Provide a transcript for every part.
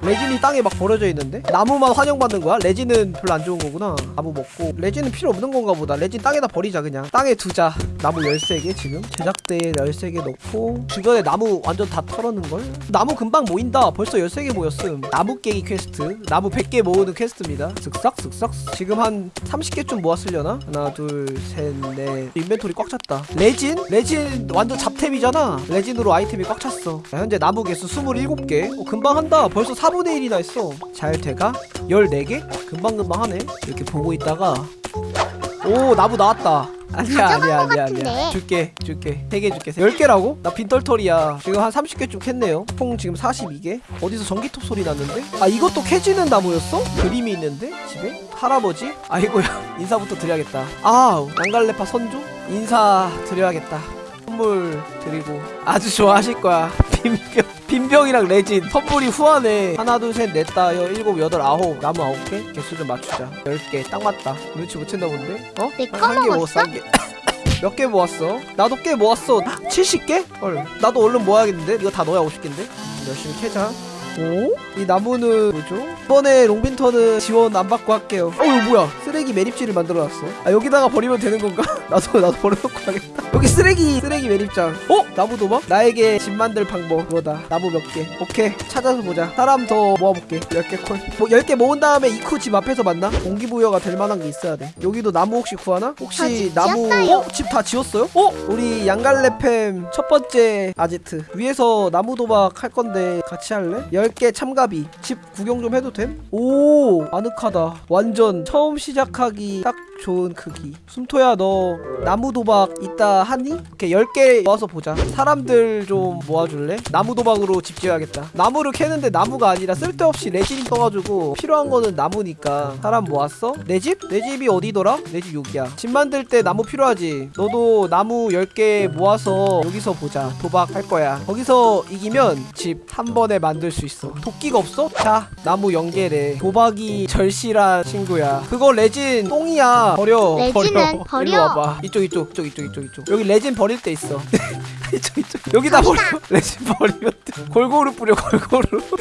레진이 땅에 막 버려져 있는데? 나무만 환영받는 거야? 레진은 별로 안 좋은 거구나. 나무 먹고. 레진은 필요 없는 건가 보다. 레진 땅에다 버리자 그냥. 땅에 두자. 나무 13개 지금. 제작대에 13개 넣고. 주변에 나무 완전 다 털었는걸? 나무 금방 모인다. 벌써 13개 모였음. 나무 깨기 퀘스트. 나무 100개 모으는 quest입니다. 쓱싹 쓱싹. 지금 한 30개쯤 모았으려나? 하나 둘셋넷. inventory 꽉 찼다. 레진? 레진 완전 잡템이잖아. 레진으로 아이템이 꽉 찼어. 자, 현재 나무 개수 27개. 어, 금방 한다. 벌써 4분의 1이나 했어 잘 돼가? 14개? 금방금방 하네 이렇게 보고 있다가 오 나무 나왔다 아니야 가져간 아니야 것 아니야 같은데. 아니야 줄게 줄게 3개 줄게 10개라고? 나 빈털털이야 지금 한 30개쯤 캤네요 총 지금 42개 어디서 전기톱 소리 났는데? 아 이것도 캐지는 나무였어? 그림이 있는데? 집에? 할아버지? 아이고야 인사부터 드려야겠다 아 양갈래파 선조? 인사 드려야겠다 선물 드리고 아주 좋아하실 거야 빈병 빈병이랑 레진 선물이 후하네 하나 둘셋넷 다여 일곱 여덟 아홉 나무 아홉 개 개수 좀 맞추자 열 개 딱 맞다 눈치 못 챘나 본데? 어? 내거 한개 먹었어? 모았어 한 개 몇 개 모았어? 나도 꽤 모았어 70개? 헐 나도 얼른 모아야겠는데? 이거 다 넣어야 50개인데? 열심히 캐자 오? 이 나무는 뭐죠? 이번에 롱빈터는 지원 안 받고 할게요 어 이거 뭐야 쓰레기 매립지를 만들어놨어 아 여기다가 버리면 되는 건가? 나도 나도 버려놓고 가겠다 여기 쓰레기 쓰레기 매립장 어? 나무 도막? 나에게 집 만들 방법 그거다 나무 몇개 오케이 찾아서 보자 사람 더 모아볼게 10개 콜뭐 10개 모은 다음에 이쿠 집 앞에서 만나? 공기부여가 될 만한 게 있어야 돼 여기도 나무 혹시 구하나? 혹시 나무. 어? 집 다 지었어요? 어? 우리 양갈래팸 첫 번째 아지트 위에서 나무 도박 할 건데 같이 할래? 10개 참가비 집 구경 좀 해도 됨? 오 아늑하다 완전 처음 시작하기 딱 좋은 크기 숨토야 너 나무 도박 있다 하니? 이렇게 10개 모아서 보자 사람들 좀 모아줄래? 나무 도박으로 집 지어야겠다 나무를 캐는데 나무가 아니라 쓸데없이 레진 떠가지고 필요한 거는 나무니까 사람 모았어? 내 집? 내 집이 어디더라? 내 집 여기야 집 만들 때 나무 필요하지 너도 나무 10개 모아서 여기서 보자 도박 할 거야 거기서 이기면 집 한 번에 만들 수 있어 도끼가 없어? 자 나무 0개래 도박이 절실한 친구야. 그거 레진 똥이야. 버려. 레진은 버려. 일로 와봐. 이쪽 이쪽 이쪽 이쪽 이쪽 이쪽. 여기 레진 버릴 때 있어. 이쪽 이쪽. 여기다. 버려. 레진 버리면 돼. 골고루 뿌려 골고루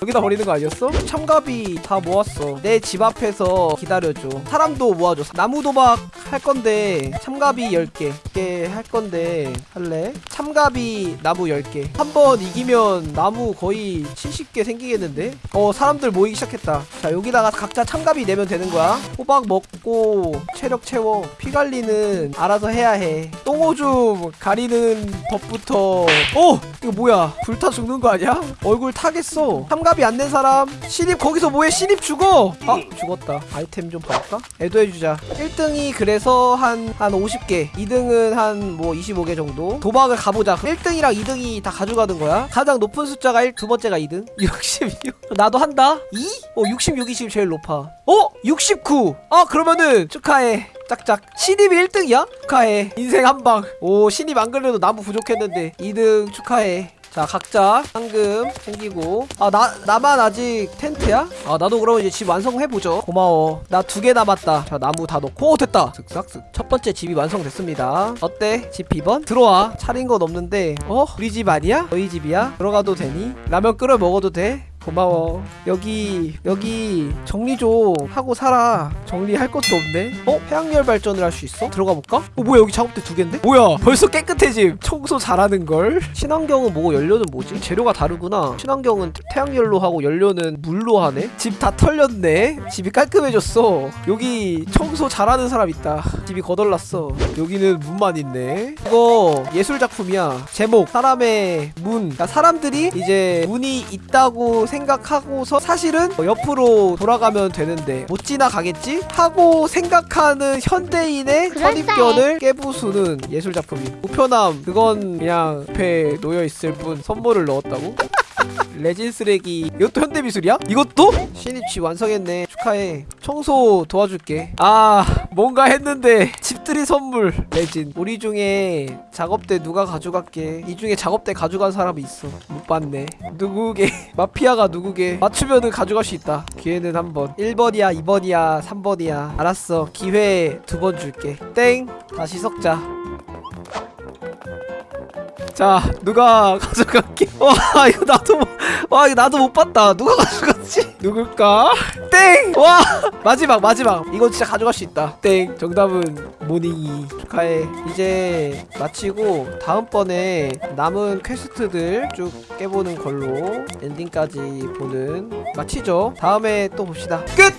여기다 버리는 거 아니었어? 참가비 다 모았어. 내 집 앞에서 기다려줘. 사람도 모아줘. 나무 도박 할 건데 참가비 10개. 이렇게 할 건데 할래? 참가비 나무 10개. 한 번 이기면 나무 거의 70개 생기겠는데? 어 사람들 모이기 시작했다. 자 여기다가 각자 참가비 내면 되는 거야. 호박 먹고 체력 채워. 피 관리는 알아서 해야 해. 똥오줌 가리는 법부터. 어! 이거 뭐야? 불타 죽는 거 아니야? 얼굴 타겠어. 참가 비안낸 사람 신입 거기서 뭐해? 신입 죽어 아 죽었다. 아이템 좀 봐볼까? 애도해주자. 1등이 그래서 한 한 50개 2등은 한 뭐 25개 정도. 도박을 가보자. 1등이랑 2등이 다 가져가는 거야? 가장 높은 숫자가 1, 두 번째가 2등? 66 나도 한다? 2? 어 66이 지금 제일 높아. 어? 69 아 그러면은 축하해. 짝짝. 신입이 1등이야? 축하해. 인생 한방. 오 신입 안 그래도 나무 부족했는데. 2등 축하해 자 각자 상금 챙기고 아 나 나만 아직 텐트야? 아 나도 그럼 이제 집 완성해보죠 고마워 나 두 개 남았다 자 나무 다 넣고 오 됐다 쓱싹쓱 첫 번째 집이 완성됐습니다 어때? 집 비번? 들어와 차린 건 없는데 어? 우리 집 아니야? 너희 집이야? 들어가도 되니? 라면 끓여 먹어도 돼? 고마워 여기 여기 정리 좀 하고 살아 정리할 것도 없네 어? 해양열 발전을 할 수 있어? 들어가 볼까? 어 뭐야 여기 작업대 두 개인데? 뭐야 벌써 깨끗해짐 청소 잘하는걸? 친환경은 뭐고 연료는 뭐지? 재료가 다르구나 친환경은 태양열로 하고 연료는 물로 하네? 집 다 털렸네 집이 깔끔해졌어 여기 청소 잘하는 사람 있다 집이 거덜났어 여기는 문만 있네 이거 예술작품이야 제목 사람의 문 그러니까 사람들이 이제 문이 있다고 생각 하고서 사실은 어, 옆으로 돌아가면 되는데 못 지나가겠지? 하고 생각하는 현대인의 그럴싸해. 선입견을 깨부수는 예술작품이 우편함 그건 그냥 옆에 놓여있을 뿐 선물을 넣었다고? 레진 쓰레기. 이것도 현대미술이야? 이것도? 신입집 완성했네. 축하해. 청소 도와줄게. 아 뭔가 했는데. 집들이 선물. 레진. 우리 중에 작업대 누가 가져갈게. 이 중에 작업대 가져간 사람이 있어. 못 봤네. 누구게? 마피아가 누구게? 맞추면은 가져갈 수 있다. 기회는 한번. 1번이야 2번이야 3번이야. 알았어. 기회 두 번 줄게. 땡. 다시 섞자 자 누가 가져갈게. 와 이거 나도 못- 와 이거 나도 못 봤다. 누가 가져갔지? 누굴까? 땡와 마지막 마지막. 이거 진짜 가져갈 수 있다. 땡 정답은 모닝이. 축하해. 이제 마치고 다음번에 남은 quest들 쭉 깨보는 걸로 엔딩까지 보는 마치죠. 다음에 또 봅시다. 끝